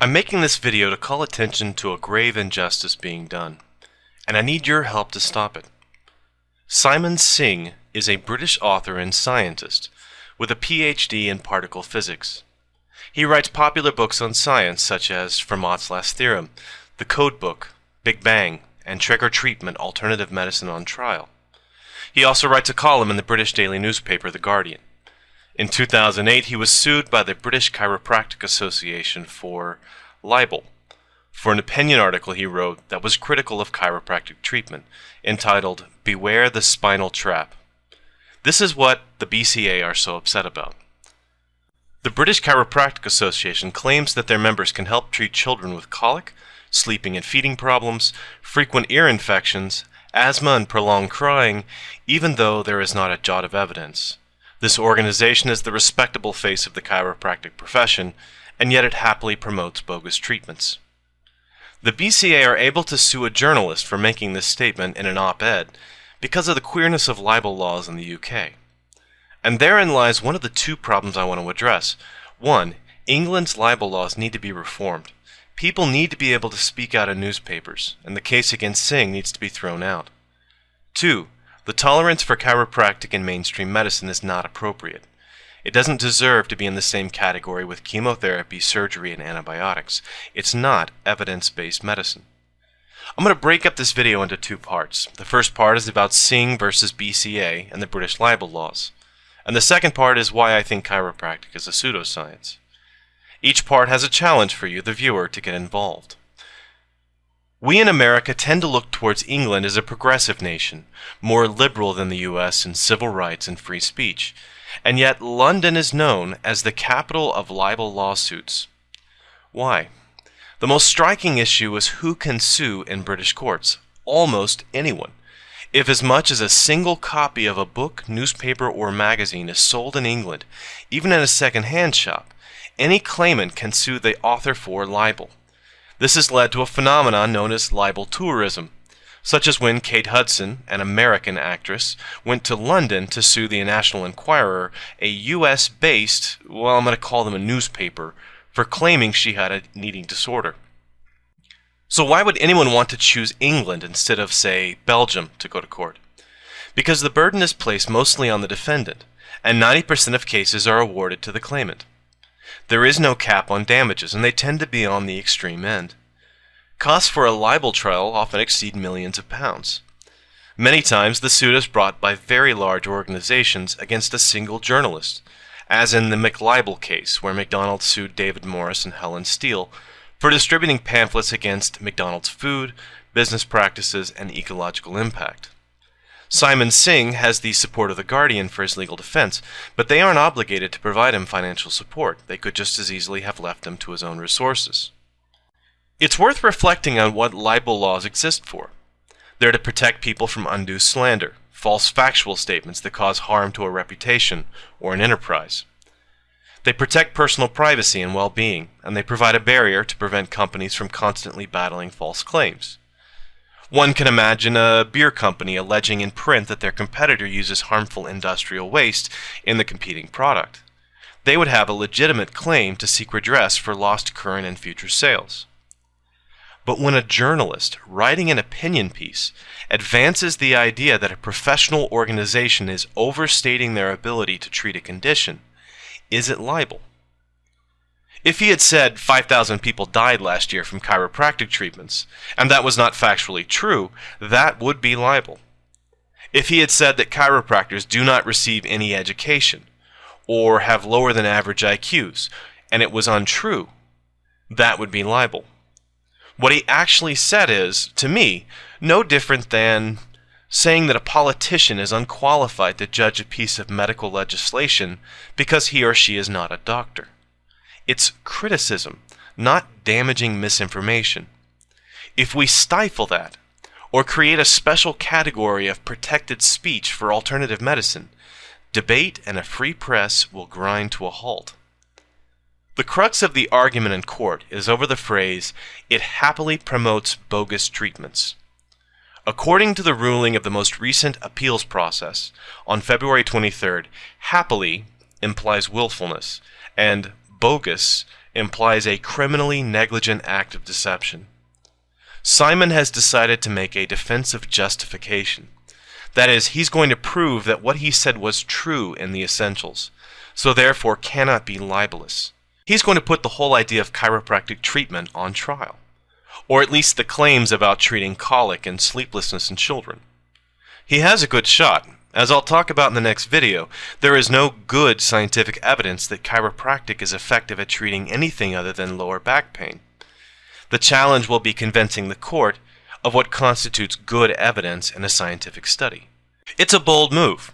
I'm making this video to call attention to a grave injustice being done, and I need your help to stop it. Simon Singh is a British author and scientist with a PhD in particle physics. He writes popular books on science such as Fermat's Last Theorem, The Code Book, Big Bang, and Trick or Treatment Alternative Medicine on Trial. He also writes a column in the British daily newspaper The Guardian. In 2008, he was sued by the British Chiropractic Association for libel, for an opinion article he wrote that was critical of chiropractic treatment, entitled Beware the Spinal Trap. This is what the BCA are so upset about. The British Chiropractic Association claims that their members can help treat children with colic, sleeping and feeding problems, frequent ear infections, asthma, and prolonged crying, even though there is not a jot of evidence. This organization is the respectable face of the chiropractic profession, and yet it happily promotes bogus treatments. The BCA are able to sue a journalist for making this statement in an op-ed because of the queerness of libel laws in the UK. And therein lies one of the two problems I want to address. One, England's libel laws need to be reformed. People need to be able to speak out in newspapers, and the case against Singh needs to be thrown out. Two, the tolerance for chiropractic in mainstream medicine is not appropriate. It doesn't deserve to be in the same category with chemotherapy, surgery, and antibiotics. It's not evidence-based medicine. I'm going to break up this video into two parts. The first part is about Singh versus BCA and the British libel laws. And the second part is why I think chiropractic is a pseudoscience. Each part has a challenge for you, the viewer, to get involved. We in America tend to look towards England as a progressive nation, more liberal than the US in civil rights and free speech, and yet London is known as the capital of libel lawsuits. Why? The most striking issue is who can sue in British courts. Almost anyone. If as much as a single copy of a book, newspaper, or magazine is sold in England, even in a second-hand shop, any claimant can sue the author for libel. This has led to a phenomenon known as libel tourism, such as when Kate Hudson, an American actress, went to London to sue the National Enquirer, a US based, well, I'm going to call them a newspaper, for claiming she had an eating disorder. So, why would anyone want to choose England instead of, say, Belgium to go to court? Because the burden is placed mostly on the defendant, and 90% of cases are awarded to the claimant. There is no cap on damages, and they tend to be on the extreme end. Costs for a libel trial often exceed millions of pounds. Many times the suit is brought by very large organizations against a single journalist, as in the McLibel case, where McDonald's sued David Morris and Helen Steel for distributing pamphlets against McDonald's food, business practices, and ecological impact. Simon Singh has the support of the Guardian for his legal defense, but they aren't obligated to provide him financial support. They could just as easily have left him to his own resources. It's worth reflecting on what libel laws exist for. They're to protect people from undue slander, false factual statements that cause harm to a reputation or an enterprise. They protect personal privacy and well-being, and they provide a barrier to prevent companies from constantly battling false claims. One can imagine a beer company alleging in print that their competitor uses harmful industrial waste in the competing product. They would have a legitimate claim to seek redress for lost current and future sales. But when a journalist, writing an opinion piece, advances the idea that a professional organization is overstating their ability to treat a condition, is it libel? If he had said 5,000 people died last year from chiropractic treatments, and that was not factually true, that would be libel. If he had said that chiropractors do not receive any education, or have lower than average IQs, and it was untrue, that would be libel. What he actually said is, to me, no different than saying that a politician is unqualified to judge a piece of medical legislation because he or she is not a doctor. It's criticism, not damaging misinformation. If we stifle that, or create a special category of protected speech for alternative medicine, debate and a free press will grind to a halt. The crux of the argument in court is over the phrase, it happily promotes bogus treatments. According to the ruling of the most recent appeals process on February 23rd, happily implies willfulness, and bogus implies a criminally negligent act of deception. Simon has decided to make a defensive justification. That is, he's going to prove that what he said was true in the essentials, so therefore cannot be libelous. He's going to put the whole idea of chiropractic treatment on trial, or at least the claims about treating colic and sleeplessness in children. He has a good shot. As I'll talk about in the next video, there is no good scientific evidence that chiropractic is effective at treating anything other than lower back pain. The challenge will be convincing the court of what constitutes good evidence in a scientific study. It's a bold move,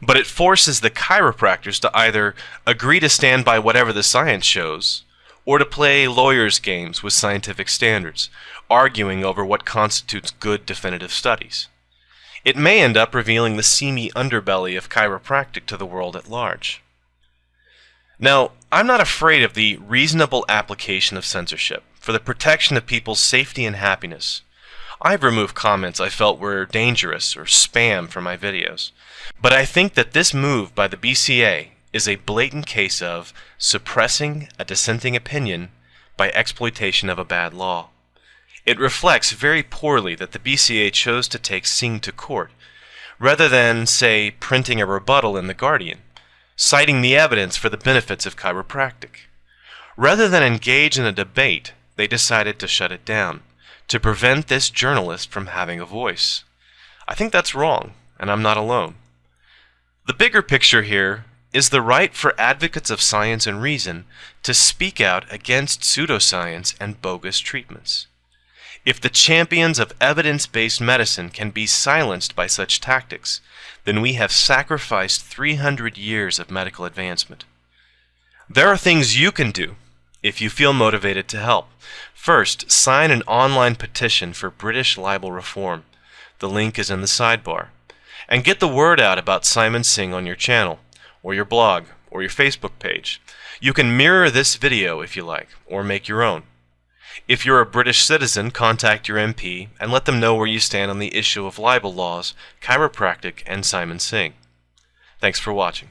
but it forces the chiropractors to either agree to stand by whatever the science shows, or to play lawyers' games with scientific standards, arguing over what constitutes good definitive studies. It may end up revealing the seamy underbelly of chiropractic to the world at large. Now, I'm not afraid of the reasonable application of censorship for the protection of people's safety and happiness. I've removed comments I felt were dangerous or spam from my videos. But I think that this move by the BCA is a blatant case of suppressing a dissenting opinion by exploitation of a bad law. It reflects very poorly that the BCA chose to take Singh to court, rather than, say, printing a rebuttal in The Guardian, citing the evidence for the benefits of chiropractic. Rather than engage in a debate, they decided to shut it down to prevent this journalist from having a voice. I think that's wrong, and I'm not alone. The bigger picture here is the right for advocates of science and reason to speak out against pseudoscience and bogus treatments. If the champions of evidence based medicine can be silenced by such tactics, then we have sacrificed 300 years of medical advancement. There are things you can do if you feel motivated to help. First, sign an online petition for British libel reform. The link is in the sidebar. And get the word out about Simon Singh on your channel, or your blog, or your Facebook page. You can mirror this video if you like, or make your own. If you're a British citizen, contact your MP and let them know where you stand on the issue of libel laws, chiropractic, and Simon Singh. Thanks for watching.